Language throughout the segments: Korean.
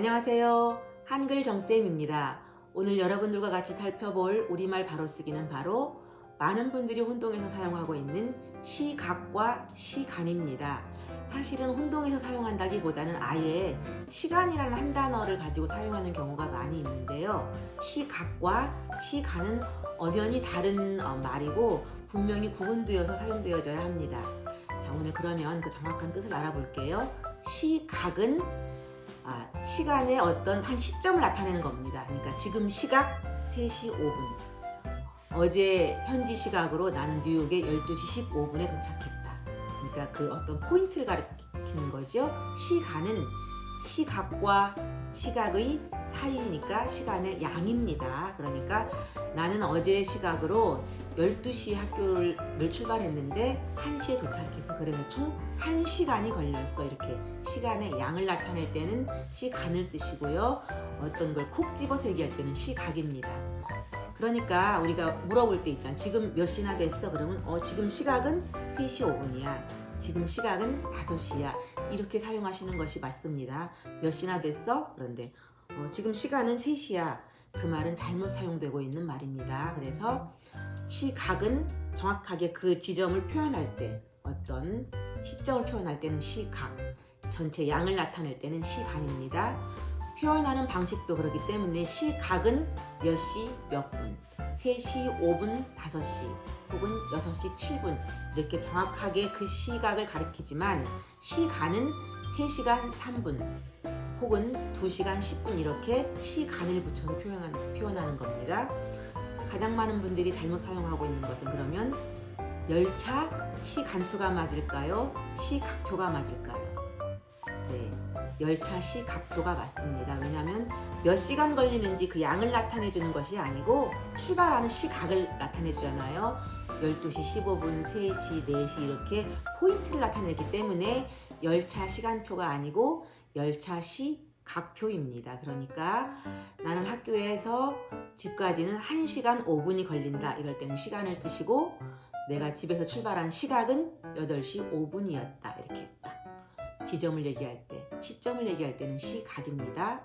안녕하세요. 한글 정쌤입니다. 오늘 여러분들과 같이 살펴볼 우리말 바로 쓰기는 바로 많은 분들이 혼동해서 사용하고 있는 시각과 시간입니다. 사실은 혼동해서 사용한다기보다는 아예 시간이라는 한 단어를 가지고 사용하는 경우가 많이 있는데요. 시각과 시간은 엄연히 다른 어, 말이고 분명히 구분되어서 사용되어져야 합니다. 자 오늘 그러면 그 정확한 뜻을 알아볼게요. 시각은 아, 시간의 어떤 한 시점을 나타내는 겁니다. 그러니까 지금 시각 3시 5분. 어제 현지 시각으로 나는 뉴욕에 12시 15분에 도착했다. 그러니까 그 어떤 포인트를 가리키는 거죠. 시간은 시각과 시각의 사이니까 시간의 양입니다. 그러니까 나는 어제 시각으로 12시 학교를 출발했는데 1시에 도착해서 그래서 총 1시간이 걸렸어. 이렇게 시간의 양을 나타낼 때는 시간을 쓰시고요. 어떤 걸 콕 집어서 얘기할 때는 시각입니다. 그러니까 우리가 물어볼 때 있잖아. 지금 몇 시나 됐어? 그러면 어 지금 시각은 3시 5분이야. 지금 시각은 5시야. 이렇게 사용하시는 것이 맞습니다. 몇 시나 됐어? 그런데 어, 지금 시간은 3시야. 그 말은 잘못 사용되고 있는 말입니다. 그래서 시각은 정확하게 그 지점을 표현할 때 어떤 시점을 표현할 때는 시각 전체 양을 나타낼 때는 시간입니다. 표현하는 방식도 그렇기 때문에 시각은 몇 시 몇 분 3시 5분 5시 혹은 6시 7분 이렇게 정확하게 그 시각을 가리키지만 시간은 3시간 3분 혹은 2시간 10분 이렇게 시간을 붙여서 표현하는, 표현하는 겁니다 가장 많은 분들이 잘못 사용하고 있는 것은 그러면 열차 시간표가 맞을까요? 시각표가 맞을까요? 네, 열차 시각표가 맞습니다. 왜냐하면 몇 시간 걸리는지 그 양을 나타내 주는 것이 아니고 출발하는 시각을 나타내 주잖아요. 12시 15분, 3시, 4시 이렇게 포인트를 나타내기 때문에 열차 시간표가 아니고 열차 시 각표입니다. 그러니까 나는 학교에서 집까지는 1시간 5분이 걸린다. 이럴 때는 시간을 쓰시고 내가 집에서 출발한 시각은 8시 5분이었다. 이렇게 딱 지점을 얘기할 때, 시점을 얘기할 때는 시각입니다.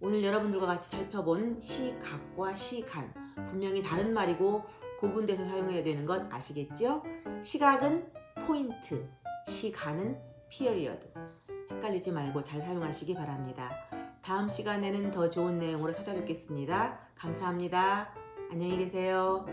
오늘 여러분들과 같이 살펴본 시각과 시간 분명히 다른 말이고 구분돼서 사용해야 되는 것 아시겠죠? 시각은 포인트, 시간은 period 헷갈리지 말고 잘 사용하시기 바랍니다. 다음 시간에는 더 좋은 내용으로 찾아뵙겠습니다. 감사합니다. 안녕히 계세요.